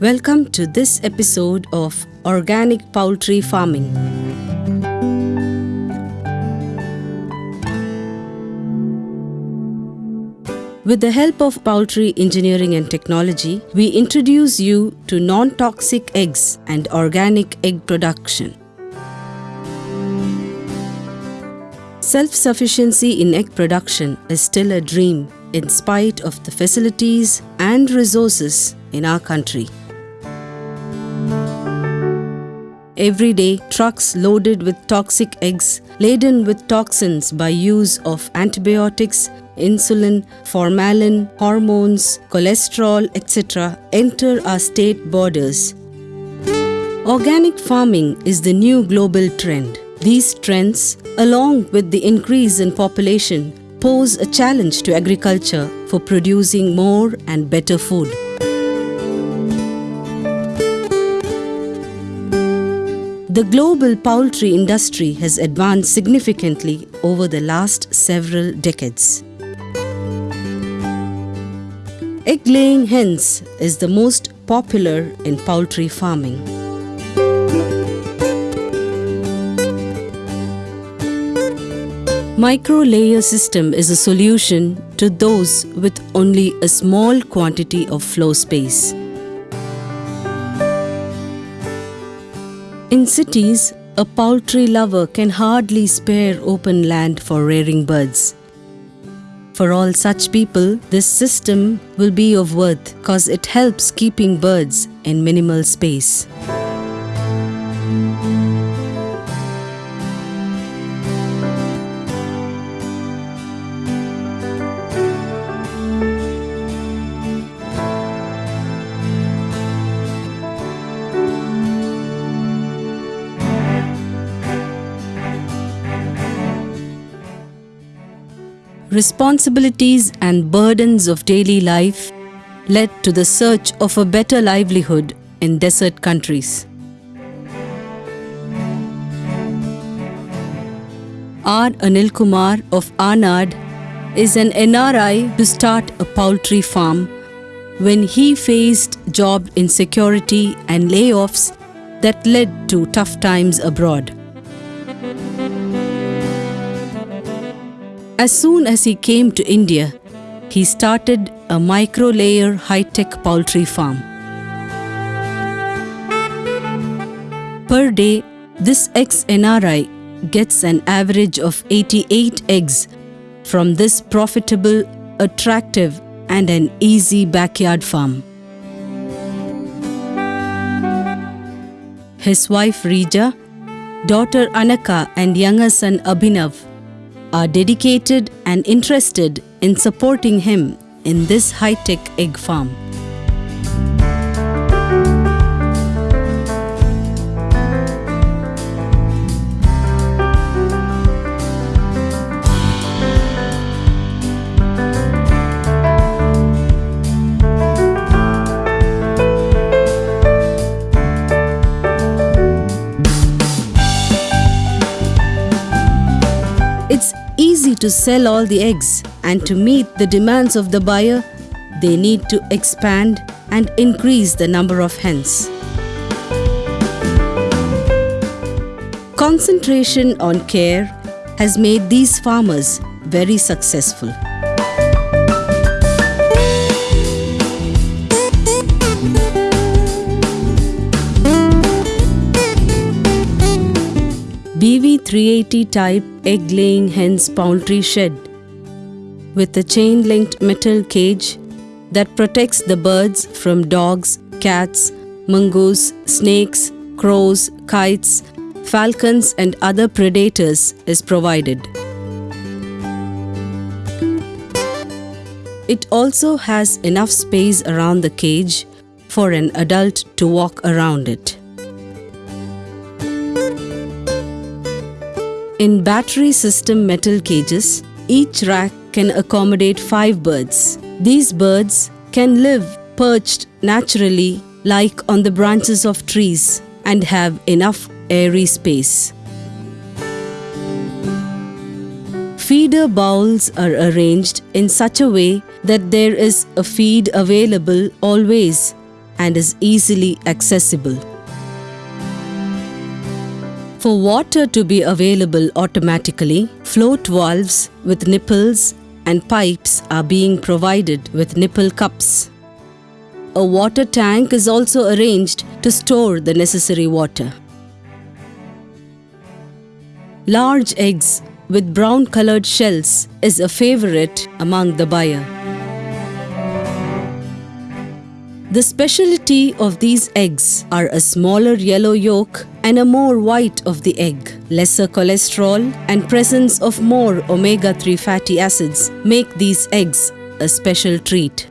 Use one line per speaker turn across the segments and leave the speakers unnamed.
Welcome to this episode of Organic Poultry Farming. With the help of poultry engineering and technology, we introduce you to non toxic eggs and organic egg production. Self sufficiency in egg production is still a dream in spite of the facilities and resources in our country. Every day, trucks loaded with toxic eggs, laden with toxins by use of antibiotics, insulin, formalin, hormones, cholesterol, etc., enter our state borders. Organic farming is the new global trend. These trends, along with the increase in population, pose a challenge to agriculture for producing more and better food. The global poultry industry has advanced significantly over the last several decades. Egg laying hens is the most popular in poultry farming. Micro layer system is a solution to those with only a small quantity of floor space. In cities, a poultry lover can hardly spare open land for rearing birds. For all such people, this system will be of worth because it helps keeping birds in minimal space. Responsibilities and burdens of daily life led to the search of a better livelihood in desert countries. R. Anil Kumar of Arnad is an NRI to start a poultry farm when he faced job insecurity and layoffs that led to tough times abroad. As soon as he came to India, he started a micro layer high tech poultry farm. Per day, this ex NRI gets an average of 88 eggs from this profitable, attractive, and an easy backyard farm. His wife Rija, daughter Anaka, and younger son Abhinav are dedicated and interested in supporting him in this high tech egg farm. To sell all the eggs, and to meet the demands of the buyer, they need to expand and increase the number of hens. Concentration on care has made these farmers very successful. BV380 type egg laying hens poultry shed with a chain linked metal cage that protects the birds from dogs, cats, mongoose, snakes, crows, kites, falcons, and other predators is provided. It also has enough space around the cage for an adult to walk around it. In battery system metal cages, each rack can accommodate five birds. These birds can live perched naturally, like on the branches of trees, and have enough airy space. Feeder bowls are arranged in such a way that there is a feed available always and is easily accessible. For water to be available automatically, float valves with nipples and pipes are being provided with nipple cups. A water tank is also arranged to store the necessary water. Large eggs with brown colored shells is a favorite among the buyer. The specialty of these eggs are a smaller yellow yolk and a more white of the egg. Lesser cholesterol and presence of more omega-3 fatty acids make these eggs a special treat.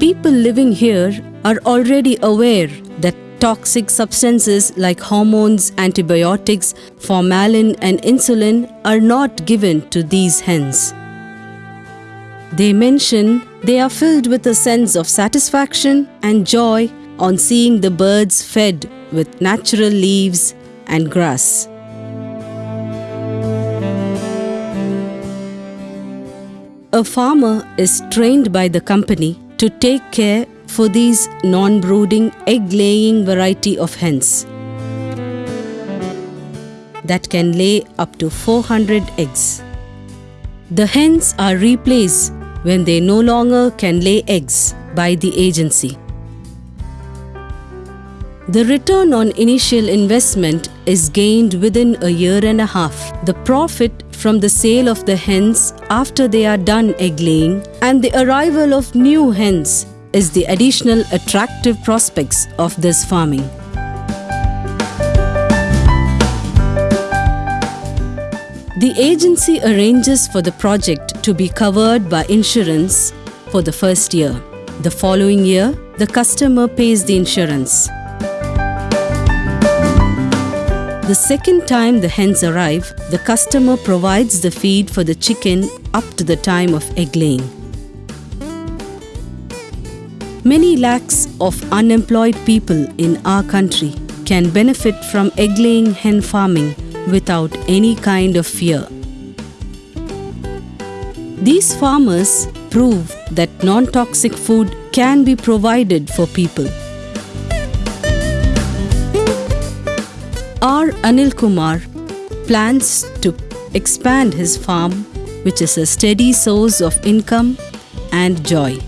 People living here are already aware that toxic substances like hormones, antibiotics, formalin and insulin are not given to these hens. They mention they are filled with a sense of satisfaction and joy on seeing the birds fed with natural leaves and grass. A farmer is trained by the company to take care for these non-brooding egg-laying variety of hens that can lay up to 400 eggs. The hens are replaced when they no longer can lay eggs by the agency. The return on initial investment is gained within a year and a half. The profit from the sale of the hens after they are done egg laying and the arrival of new hens is the additional attractive prospects of this farming. The agency arranges for the project to be covered by insurance for the first year. The following year, the customer pays the insurance. The second time the hens arrive, the customer provides the feed for the chicken up to the time of egg laying. Many lakhs of unemployed people in our country can benefit from egg laying hen farming without any kind of fear. These farmers prove that non-toxic food can be provided for people. R. Anil Kumar plans to expand his farm, which is a steady source of income and joy.